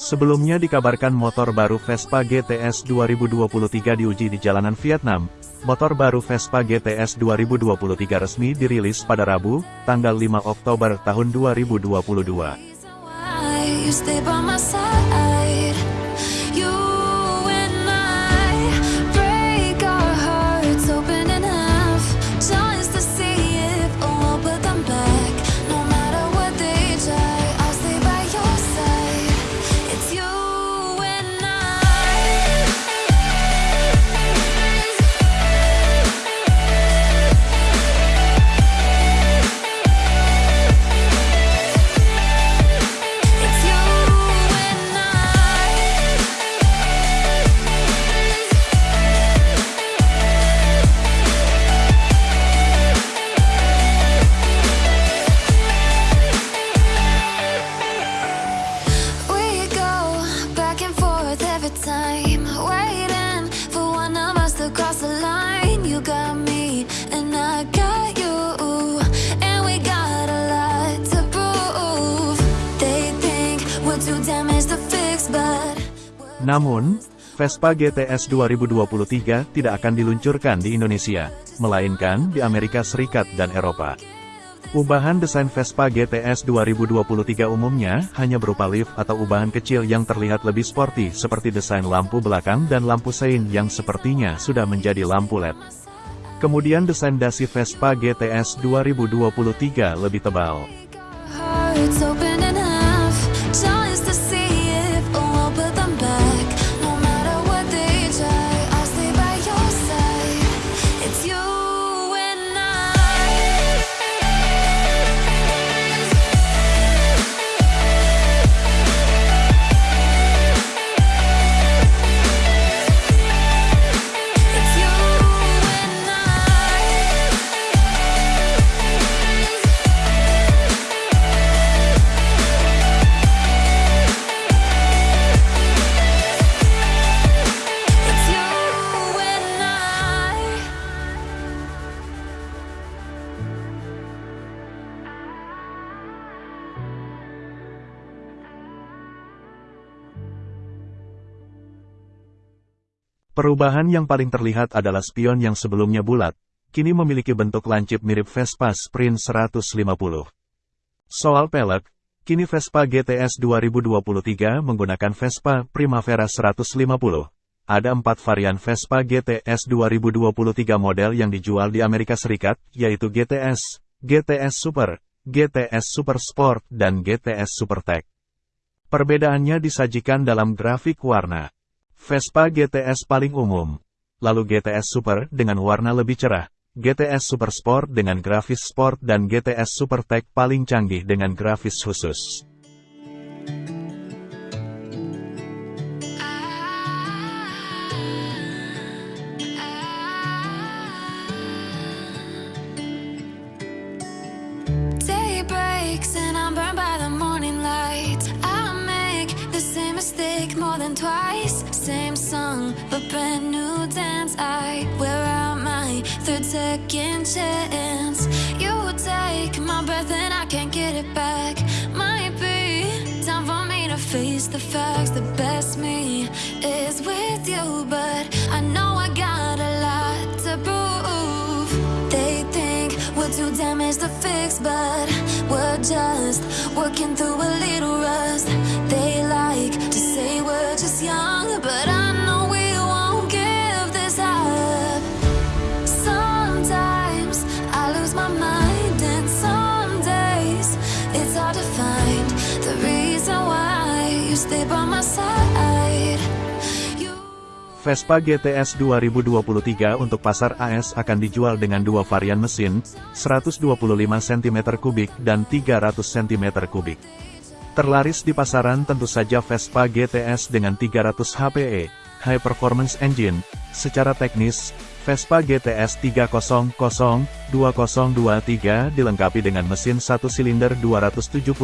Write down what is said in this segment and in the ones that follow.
Sebelumnya dikabarkan motor baru Vespa GTS 2023 diuji di jalanan Vietnam. Motor baru Vespa GTS 2023 resmi dirilis pada Rabu, tanggal 5 Oktober tahun 2022. Namun, Vespa GTS 2023 tidak akan diluncurkan di Indonesia, melainkan di Amerika Serikat dan Eropa. Ubahan desain Vespa GTS 2023 umumnya hanya berupa lift atau ubahan kecil yang terlihat lebih sporty seperti desain lampu belakang dan lampu sein yang sepertinya sudah menjadi lampu LED. Kemudian desain dasi Vespa GTS 2023 lebih tebal. Perubahan yang paling terlihat adalah spion yang sebelumnya bulat, kini memiliki bentuk lancip mirip Vespa Sprint 150. Soal pelek, kini Vespa GTS 2023 menggunakan Vespa Primavera 150. Ada empat varian Vespa GTS 2023 model yang dijual di Amerika Serikat, yaitu GTS, GTS Super, GTS Super Sport, dan GTS Super Tech. Perbedaannya disajikan dalam grafik warna. Vespa GTS paling umum. Lalu GTS Super dengan warna lebih cerah. GTS Super Sport dengan grafis sport dan GTS Super Tech paling canggih dengan grafis khusus. Second chance. You take my breath and I can't get it back. Might be time for me to face the facts. The best me is with you, but I know I got a lot to prove. They think we're too damaged to fix, but we're just working through a little rust. Vespa GTS 2023 untuk pasar AS akan dijual dengan dua varian mesin, 125 cm3 dan 300 cm3. Terlaris di pasaran tentu saja Vespa GTS dengan 300 HPE, High Performance Engine. Secara teknis, Vespa GTS 300 2023 dilengkapi dengan mesin satu silinder 278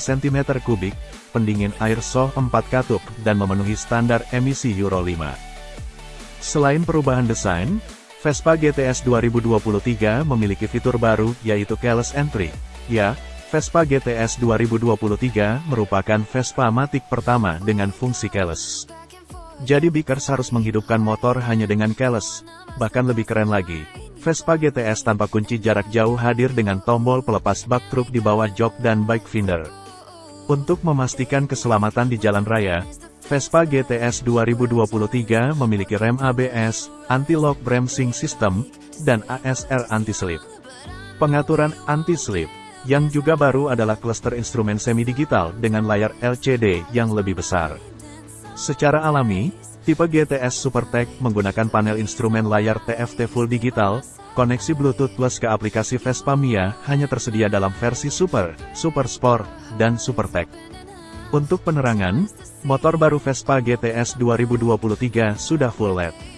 cm3, pendingin air SO 4 katup, dan memenuhi standar emisi Euro 5. Selain perubahan desain, Vespa GTS 2023 memiliki fitur baru, yaitu Keyless Entry. Ya, Vespa GTS 2023 merupakan Vespa Matic pertama dengan fungsi keyless. Jadi Bikers harus menghidupkan motor hanya dengan keyless. Bahkan lebih keren lagi, Vespa GTS tanpa kunci jarak jauh hadir dengan tombol pelepas bak truk di bawah jok dan bike finder. Untuk memastikan keselamatan di jalan raya, Vespa GTS 2023 memiliki rem ABS, anti-lock bremsing system, dan ASR anti-slip. Pengaturan anti-slip, yang juga baru adalah cluster instrumen semi-digital dengan layar LCD yang lebih besar. Secara alami, tipe GTS SuperTech menggunakan panel instrumen layar TFT Full Digital, koneksi Bluetooth Plus ke aplikasi Vespa Mia hanya tersedia dalam versi Super, Super Sport, dan SuperTech. Untuk penerangan, motor baru Vespa GTS 2023 sudah full LED.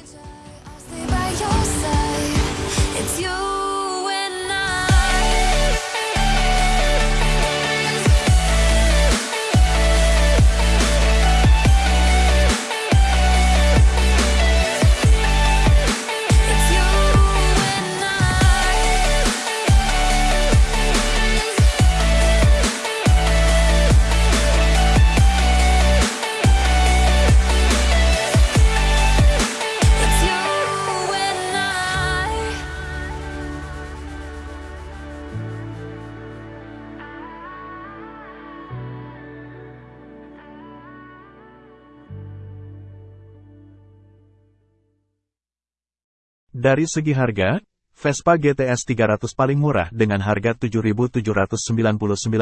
Dari segi harga, Vespa GTS 300 paling murah dengan harga 7.799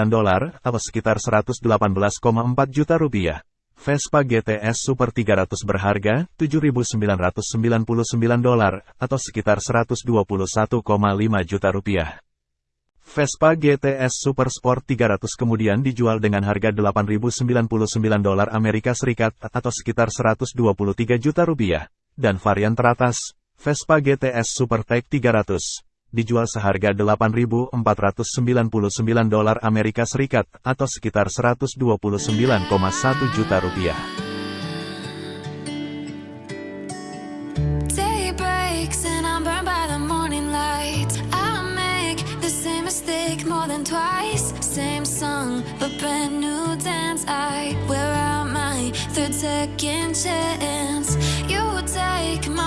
dolar atau sekitar 118,4 juta rupiah. Vespa GTS Super 300 berharga 7.999 dolar atau sekitar 121,5 juta rupiah. Vespa GTS Super Sport 300 kemudian dijual dengan harga 8.099 dolar Amerika Serikat atau sekitar 123 juta rupiah. Dan varian teratas, Vespa GTS SuperTech 300 dijual seharga 8.499 dolar Amerika Serikat atau sekitar 129,1 juta rupiah.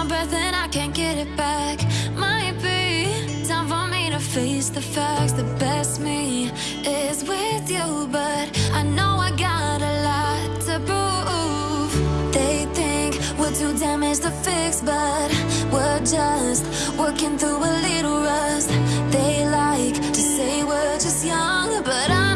My breath and I can't get it back. Might be time for me to face the facts. The best me is with you, but I know I got a lot to prove. They think we're too damaged to fix, but we're just working through a little rust. They like to say we're just young, but I